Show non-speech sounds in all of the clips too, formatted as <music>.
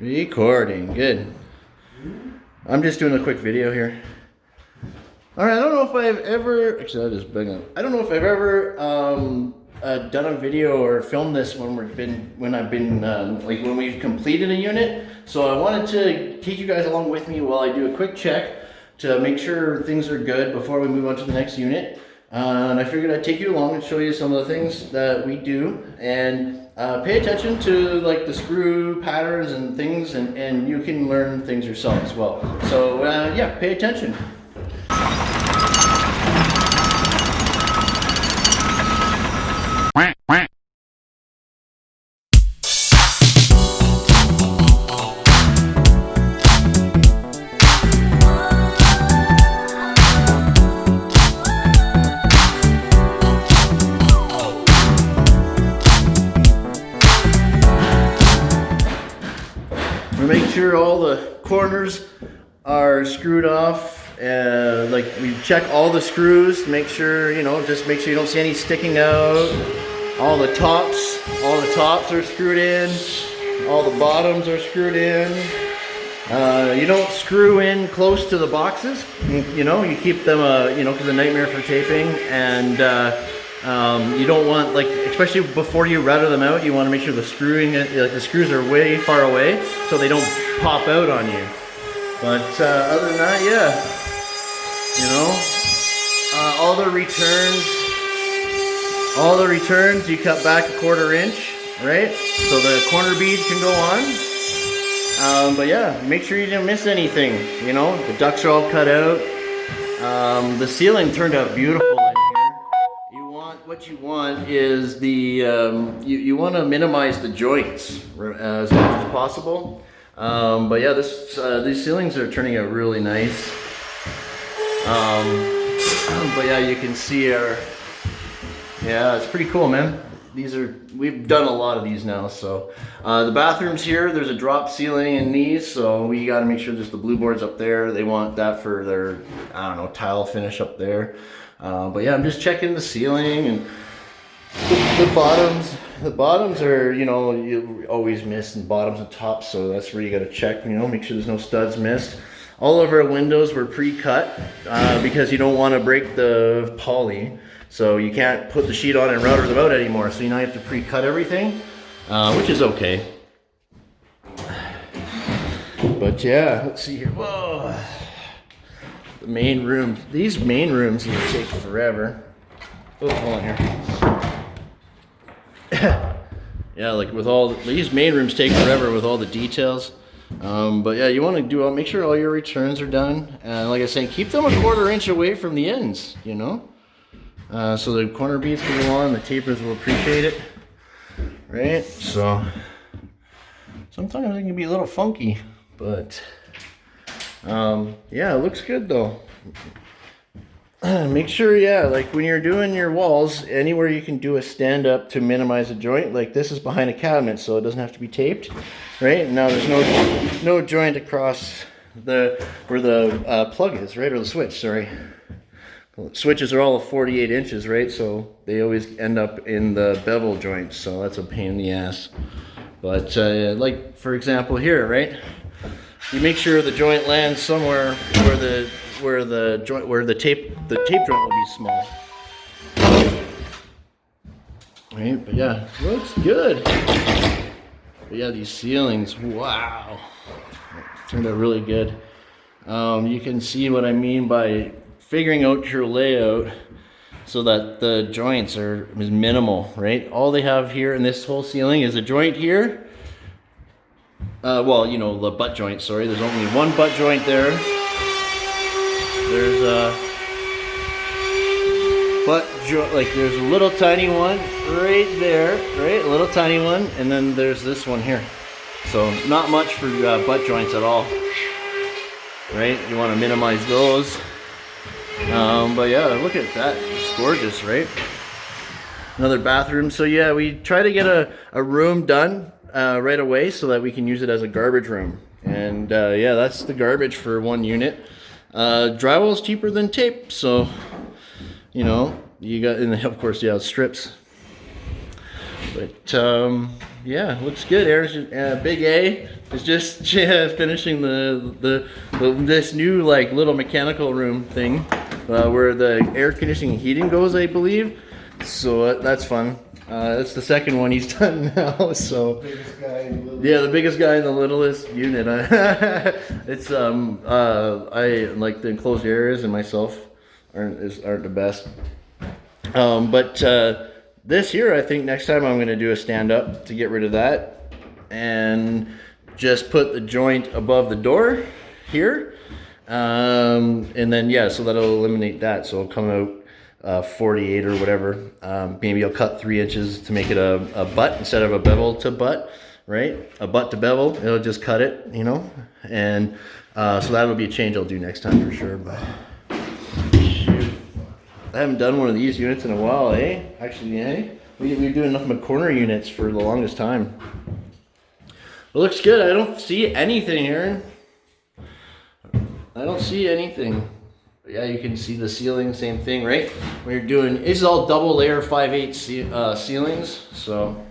Recording, good. I'm just doing a quick video here. All right, I don't know if I've ever, actually that is big enough. I don't know if I've ever um, uh, done a video or filmed this when we've been, when I've been, um, like when we've completed a unit. So I wanted to take you guys along with me while I do a quick check to make sure things are good before we move on to the next unit. Uh, and I figured I'd take you along and show you some of the things that we do and uh, pay attention to like the screw patterns and things and, and you can learn things yourself as well. So uh, yeah, pay attention. Corners are screwed off. Uh, like we check all the screws to make sure, you know, just make sure you don't see any sticking out. All the tops, all the tops are screwed in. All the bottoms are screwed in. Uh, you don't screw in close to the boxes. You, know, you keep them, uh, you know, because a nightmare for taping. And uh, um, you don't want, like, especially before you router them out, you want to make sure the screwing, uh, like the screws are way far away so they don't pop out on you. But uh, other than that, yeah, you know, uh, all the returns, all the returns, you cut back a quarter inch, right? So the corner bead can go on. Um, but yeah, make sure you didn't miss anything. You know, the ducts are all cut out. Um, the ceiling turned out beautiful in here. You want, what you want is the, um, you, you want to minimize the joints as much as possible. Um, but yeah, this, uh, these ceilings are turning out really nice. Um, <clears throat> but yeah, you can see our, yeah, it's pretty cool, man. These are, we've done a lot of these now, so. Uh, the bathrooms here, there's a drop ceiling in these, so we gotta make sure there's the blue boards up there. They want that for their, I don't know, tile finish up there. Uh, but yeah, I'm just checking the ceiling and the, the bottoms. The bottoms are, you know, you always miss and bottoms and tops, so that's where you gotta check, you know, make sure there's no studs missed. All of our windows were pre-cut uh, because you don't want to break the poly. So you can't put the sheet on and router them out anymore. So you now have to pre-cut everything, uh, which is okay. But yeah, let's see here. Whoa. The main room. These main rooms here take forever. Oh, hold on here. Yeah, like with all these main rooms take forever with all the details. Um, but yeah, you want to do all, make sure all your returns are done. And like I said, keep them a quarter inch away from the ends, you know? Uh, so the corner beads can go on, the tapers will appreciate it. Right? So sometimes it can be a little funky, but um, yeah, it looks good though. <clears throat> Make sure, yeah, like when you're doing your walls, anywhere you can do a stand up to minimize a joint, like this is behind a cabinet, so it doesn't have to be taped, right? Now there's no no joint across the where the uh, plug is, right, or the switch, sorry. Switches are all 48 inches, right? So they always end up in the bevel joints, so that's a pain in the ass. But uh, like, for example, here, right? You make sure the joint lands somewhere where the where the joint where the tape the tape joint will be small. Right, but yeah, looks good. But yeah, these ceilings, wow, turned out really good. Um, you can see what I mean by figuring out your layout so that the joints are is minimal, right? All they have here in this whole ceiling is a joint here. Uh, well, you know, the butt joint, sorry. There's only one butt joint there. There's a butt joint, like there's a little tiny one right there, right? A little tiny one. And then there's this one here. So not much for uh, butt joints at all, right? You want to minimize those. Um, but yeah, look at that. It's gorgeous, right? Another bathroom. So yeah, we try to get a, a room done uh, right away so that we can use it as a garbage room. And uh, yeah, that's the garbage for one unit. Uh, drywall is cheaper than tape, so you know you got, and of course, yeah, strips. But um, yeah, looks good. Air's uh, Big A is just yeah, <laughs> finishing the, the the this new like little mechanical room thing uh, where the air conditioning and heating goes, I believe. So uh, that's fun. Uh, that's the second one he's <laughs> done now. So Biggest guy in the yeah, the biggest guy in the littlest unit. <laughs> it's um uh I like the enclosed areas and myself aren't is, aren't the best. Um, but uh, this year, I think next time I'm gonna do a stand up to get rid of that and just put the joint above the door here. Um, and then yeah, so that'll eliminate that. So it'll come out uh, 48 or whatever. Um, maybe I'll cut three inches to make it a, a butt instead of a bevel to butt, right? A butt to bevel, it'll just cut it, you know? And uh, so that'll be a change I'll do next time for sure. But shoot. I haven't done one of these units in a while, eh? Actually, eh? We, we were doing nothing but corner units for the longest time. It looks good. I don't see anything, Aaron. I don't see anything. Yeah, you can see the ceiling, same thing, right? When you're doing, this is all double layer 5 8 ce- uh, ceilings, so.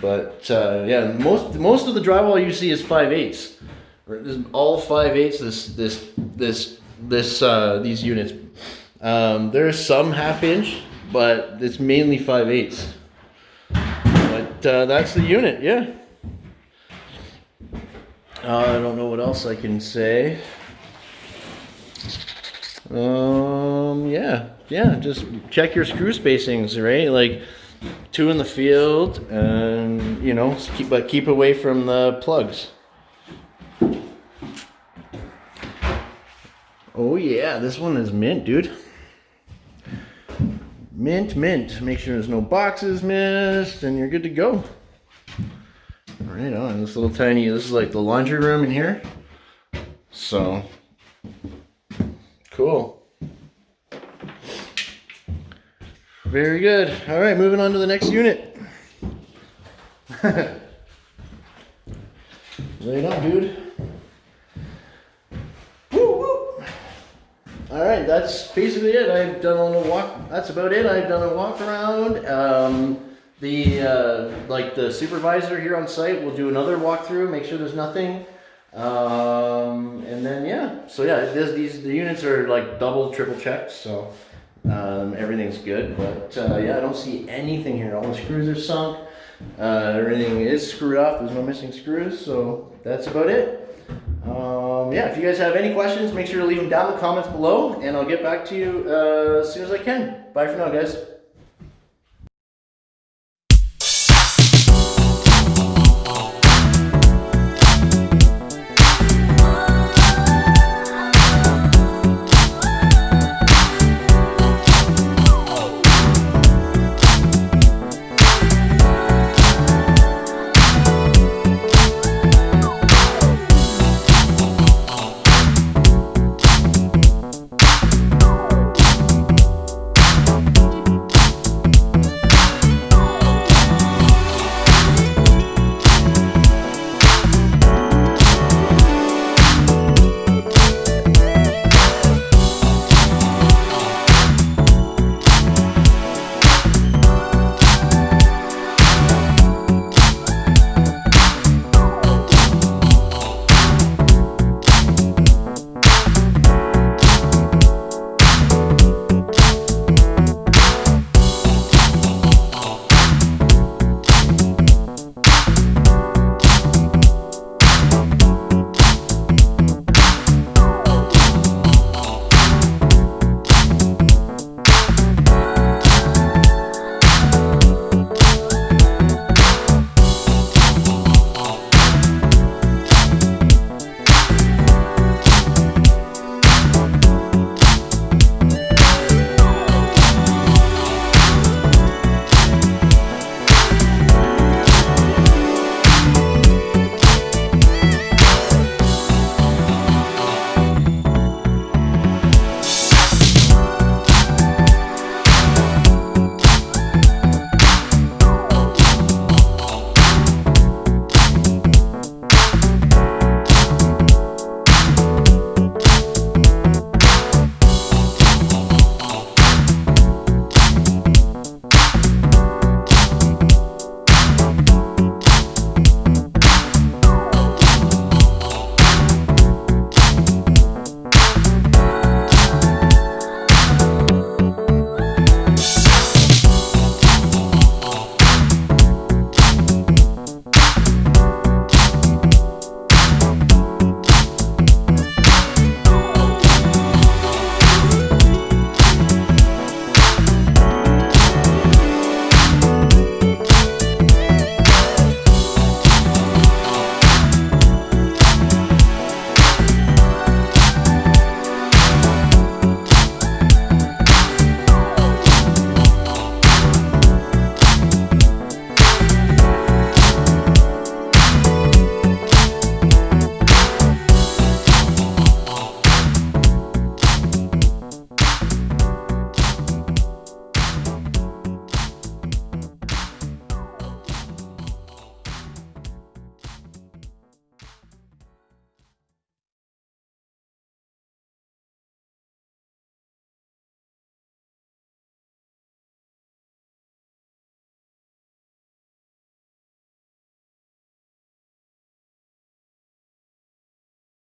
But uh, yeah, most most of the drywall you see is 5 8 This all 5 8 This this this this uh, these units. Um, there's some half inch, but it's mainly 5 8 But uh, that's the unit, yeah. Uh, I don't know what else I can say. Um, yeah, yeah, just check your screw spacings, right? Like two in the field, and you know, keep but keep away from the plugs. Oh yeah, this one is mint, dude. Mint, mint. Make sure there's no boxes missed, and you're good to go. Right on. This little tiny. This is like the laundry room in here. So cool. Very good. All right, moving on to the next unit. <laughs> Lay it on, dude. Woo, woo. All right, that's basically it. I've done a little walk. That's about it. I've done a walk around. Um, the uh, like the supervisor here on site will do another walkthrough, make sure there's nothing. Um, and then yeah, so yeah, this, these the units are like double, triple checked, so um, everything's good. But uh, yeah, I don't see anything here. All the screws are sunk. Uh, everything is screwed up. There's no missing screws, so that's about it. Um, yeah, if you guys have any questions, make sure to leave them down in the comments below, and I'll get back to you uh, as soon as I can. Bye for now, guys.